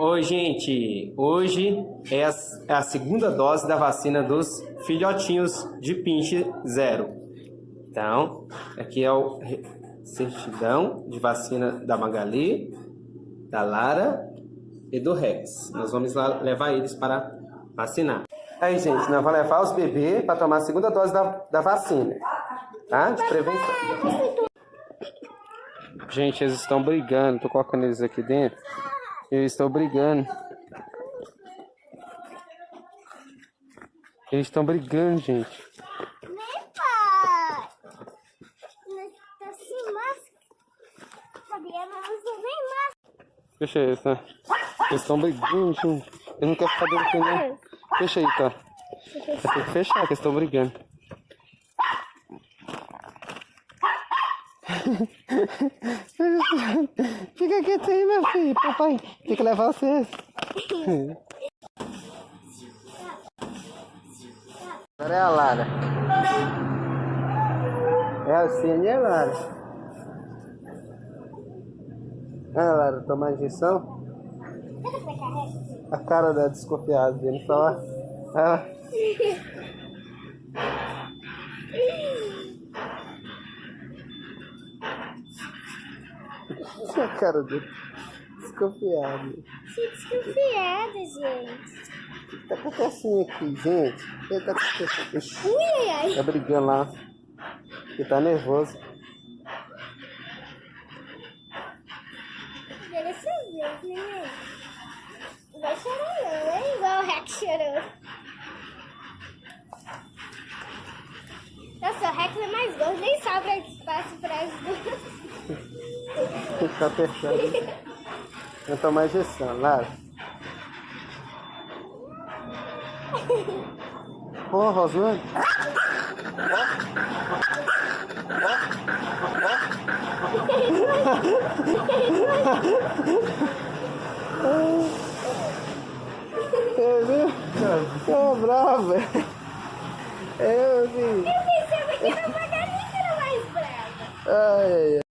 Oi, gente. Hoje é a, é a segunda dose da vacina dos filhotinhos de pinche zero. Então, aqui é o certidão de vacina da Magali, da Lara e do Rex. Nós vamos lá levar eles para vacinar. Aí, gente, nós vamos levar os bebês para tomar a segunda dose da, da vacina, tá? De prevenção. Gente, eles estão brigando. Tô colocando eles aqui dentro. Eles estão brigando. Eles estão brigando, gente. Fecha aí, tá? Eles estão brigando, gente. Eu não quero ficar dentro não. Fecha aí, tá? Vai ter que fechar, que eles estão brigando. Fica quieto aí, meu filho. Papai tem que levar vocês. Agora é a Lara. É a Cine e a Lara. Ah, Lara, tomar injeção? A cara da desconfiada dele falar. Ah, a cara dele. Desconfiado. Que desconfiada, gente. Tá acontecendo aqui, gente? O que tá acontecendo? Ui, ai, ai. Tá brigando lá. Ele tá nervoso. Dessa vez, né? Não vai chorar não, é igual o Rex chorou. Nossa, o Rex é mais gordo, nem sobra espaço pra as duas. Tá apertando. Vou tomar injeção, Lara. Ô, Rosane. Eu vi? Tô bravo, velho. Eu vi. Eu pensava que era uma galinha que era mais brava. Ai, ai.